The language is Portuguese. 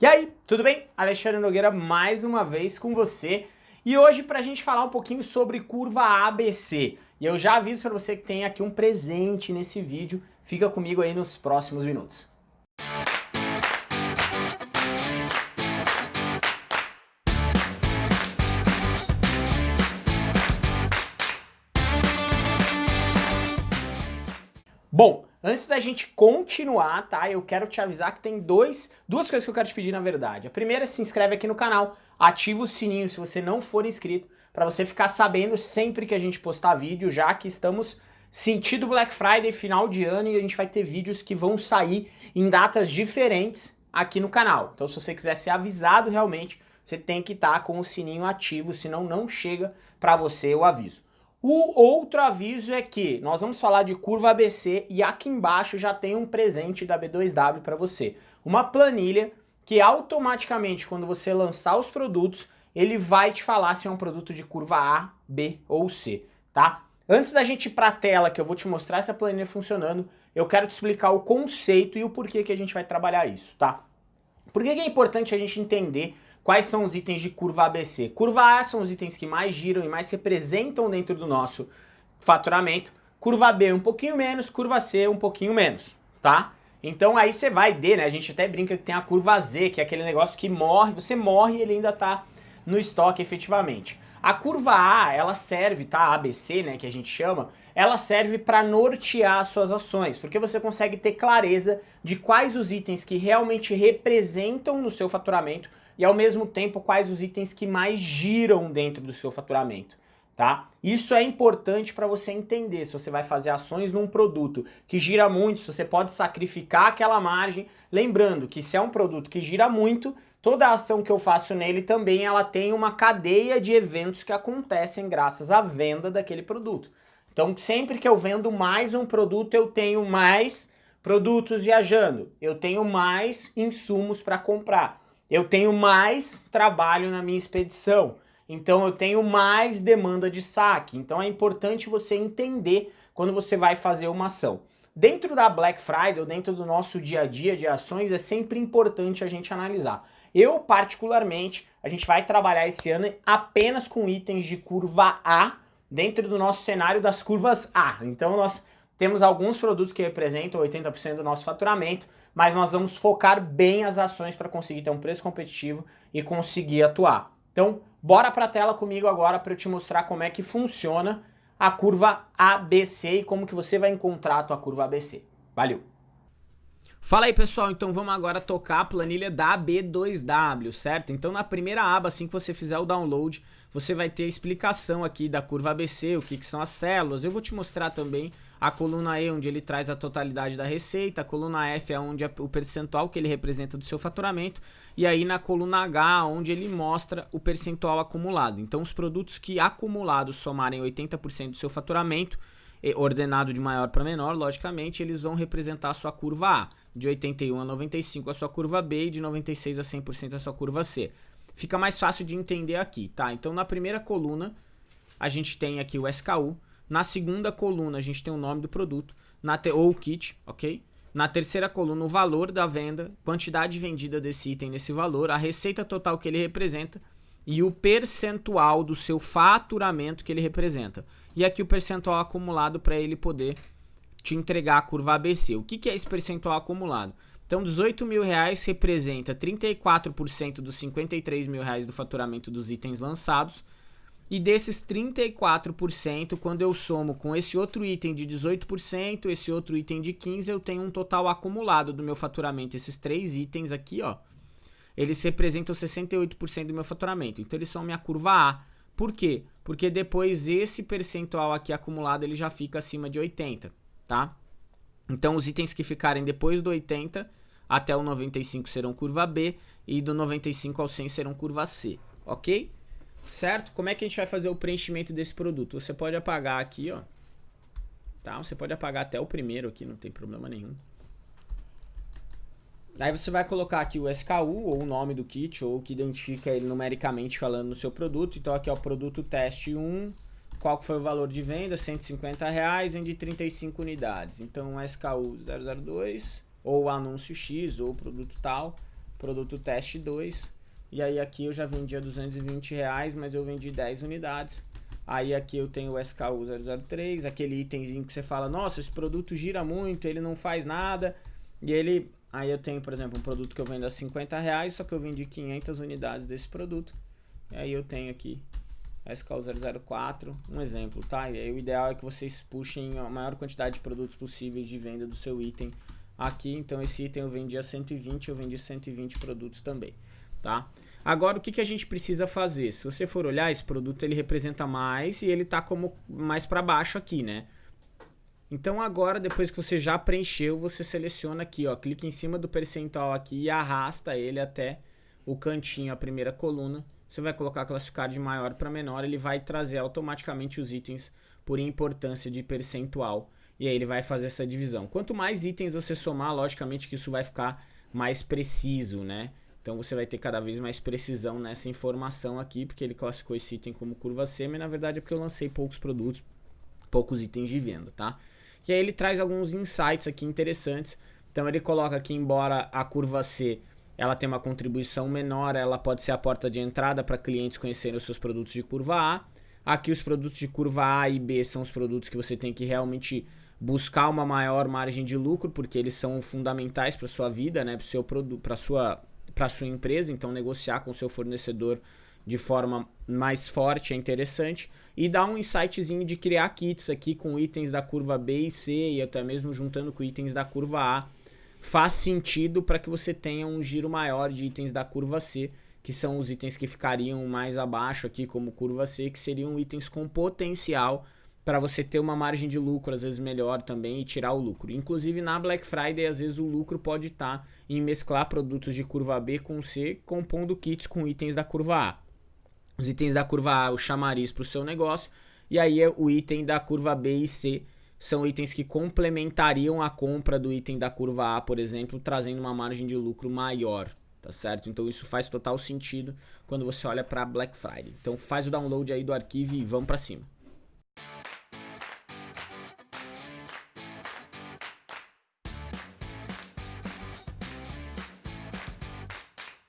E aí, tudo bem? Alexandre Nogueira mais uma vez com você e hoje para a gente falar um pouquinho sobre curva ABC. E eu já aviso para você que tem aqui um presente nesse vídeo, fica comigo aí nos próximos minutos. Bom, Antes da gente continuar, tá? Eu quero te avisar que tem dois, duas coisas que eu quero te pedir na verdade. A primeira é se inscreve aqui no canal, ativa o sininho se você não for inscrito, para você ficar sabendo sempre que a gente postar vídeo, já que estamos sentido Black Friday, final de ano, e a gente vai ter vídeos que vão sair em datas diferentes aqui no canal. Então se você quiser ser avisado realmente, você tem que estar tá com o sininho ativo, senão não chega para você o aviso. O outro aviso é que nós vamos falar de curva ABC e aqui embaixo já tem um presente da B2W para você. Uma planilha que automaticamente quando você lançar os produtos, ele vai te falar se é um produto de curva A, B ou C, tá? Antes da gente ir para a tela que eu vou te mostrar essa planilha funcionando, eu quero te explicar o conceito e o porquê que a gente vai trabalhar isso, tá? Por que é importante a gente entender Quais são os itens de curva ABC? Curva A são os itens que mais giram e mais representam dentro do nosso faturamento. Curva B um pouquinho menos, curva C um pouquinho menos, tá? Então aí você vai D, né? A gente até brinca que tem a curva Z, que é aquele negócio que morre, você morre e ele ainda tá no estoque efetivamente. A curva A, ela serve, tá? ABC, né, que a gente chama, ela serve para nortear suas ações, porque você consegue ter clareza de quais os itens que realmente representam no seu faturamento e ao mesmo tempo quais os itens que mais giram dentro do seu faturamento. Tá? Isso é importante para você entender se você vai fazer ações num produto que gira muito, se você pode sacrificar aquela margem, lembrando que se é um produto que gira muito, toda ação que eu faço nele também ela tem uma cadeia de eventos que acontecem graças à venda daquele produto. Então sempre que eu vendo mais um produto eu tenho mais produtos viajando, eu tenho mais insumos para comprar eu tenho mais trabalho na minha expedição, então eu tenho mais demanda de saque. Então é importante você entender quando você vai fazer uma ação. Dentro da Black Friday, ou dentro do nosso dia a dia de ações, é sempre importante a gente analisar. Eu, particularmente, a gente vai trabalhar esse ano apenas com itens de curva A dentro do nosso cenário das curvas A. Então nós temos alguns produtos que representam 80% do nosso faturamento, mas nós vamos focar bem as ações para conseguir ter um preço competitivo e conseguir atuar. Então, bora para a tela comigo agora para eu te mostrar como é que funciona a curva ABC e como que você vai encontrar a tua curva ABC. Valeu! Fala aí pessoal, então vamos agora tocar a planilha da B2W, certo? Então na primeira aba, assim que você fizer o download, você vai ter a explicação aqui da curva ABC, o que, que são as células. Eu vou te mostrar também a coluna E, onde ele traz a totalidade da receita, a coluna F é onde é o percentual que ele representa do seu faturamento, e aí na coluna H, onde ele mostra o percentual acumulado. Então os produtos que acumulados somarem 80% do seu faturamento, ordenado de maior para menor, logicamente, eles vão representar a sua curva A, de 81 a 95 a sua curva B e de 96 a 100% a sua curva C. Fica mais fácil de entender aqui, tá? Então na primeira coluna a gente tem aqui o SKU, na segunda coluna a gente tem o nome do produto, na ou o kit, ok? Na terceira coluna o valor da venda, quantidade vendida desse item nesse valor, a receita total que ele representa e o percentual do seu faturamento que ele representa. E aqui o percentual acumulado para ele poder te entregar a curva ABC. O que, que é esse percentual acumulado? Então, 18 mil reais representa 34% dos 53 mil reais do faturamento dos itens lançados. E desses 34%, quando eu somo com esse outro item de 18%, esse outro item de 15%, eu tenho um total acumulado do meu faturamento. Esses três itens aqui, ó, eles representam 68% do meu faturamento. Então, eles são minha curva A. Por quê? Porque depois esse percentual aqui acumulado ele já fica acima de 80, tá? Então os itens que ficarem depois do 80 até o 95 serão curva B e do 95 ao 100 serão curva C, ok? Certo? Como é que a gente vai fazer o preenchimento desse produto? Você pode apagar aqui, ó. Tá? Você pode apagar até o primeiro aqui, não tem problema nenhum. Aí você vai colocar aqui o SKU, ou o nome do kit, ou o que identifica ele numericamente falando no seu produto. Então aqui é o produto teste 1, qual foi o valor de venda? 150 reais, vende 35 unidades. Então SKU 002, ou anúncio X, ou produto tal, produto teste 2, e aí aqui eu já vendia 220 reais, mas eu vendi 10 unidades. Aí aqui eu tenho o SKU 003, aquele itemzinho que você fala, nossa, esse produto gira muito, ele não faz nada. E ele, aí eu tenho, por exemplo, um produto que eu vendo a 50 reais, só que eu vendi 500 unidades desse produto. E aí eu tenho aqui SKU004, um exemplo, tá? E aí o ideal é que vocês puxem a maior quantidade de produtos possíveis de venda do seu item aqui. Então esse item eu vendi a 120, eu vendi 120 produtos também, tá? Agora o que, que a gente precisa fazer? Se você for olhar, esse produto ele representa mais e ele tá como mais para baixo aqui, né? Então agora, depois que você já preencheu, você seleciona aqui, ó, clica em cima do percentual aqui e arrasta ele até o cantinho, a primeira coluna. Você vai colocar classificar de maior para menor, ele vai trazer automaticamente os itens por importância de percentual. E aí ele vai fazer essa divisão. Quanto mais itens você somar, logicamente que isso vai ficar mais preciso, né? Então você vai ter cada vez mais precisão nessa informação aqui, porque ele classificou esse item como curva C, mas na verdade é porque eu lancei poucos produtos, poucos itens de venda, tá? E aí ele traz alguns insights aqui interessantes. Então ele coloca aqui, embora a curva C ela tem uma contribuição menor, ela pode ser a porta de entrada para clientes conhecerem os seus produtos de curva A. Aqui os produtos de curva A e B são os produtos que você tem que realmente buscar uma maior margem de lucro, porque eles são fundamentais para sua vida, né, para sua para sua empresa, então negociar com seu fornecedor de forma mais forte é interessante e dá um insightzinho de criar kits aqui com itens da curva B e C e até mesmo juntando com itens da curva A faz sentido para que você tenha um giro maior de itens da curva C que são os itens que ficariam mais abaixo aqui como curva C que seriam itens com potencial para você ter uma margem de lucro às vezes melhor também e tirar o lucro. Inclusive na Black Friday às vezes o lucro pode estar tá em mesclar produtos de curva B com C, compondo kits com itens da curva A. Os itens da curva A, o chamariz para o seu negócio, e aí é o item da curva B e C são itens que complementariam a compra do item da curva A, por exemplo, trazendo uma margem de lucro maior, tá certo? Então isso faz total sentido quando você olha para Black Friday. Então faz o download aí do arquivo e vamos para cima.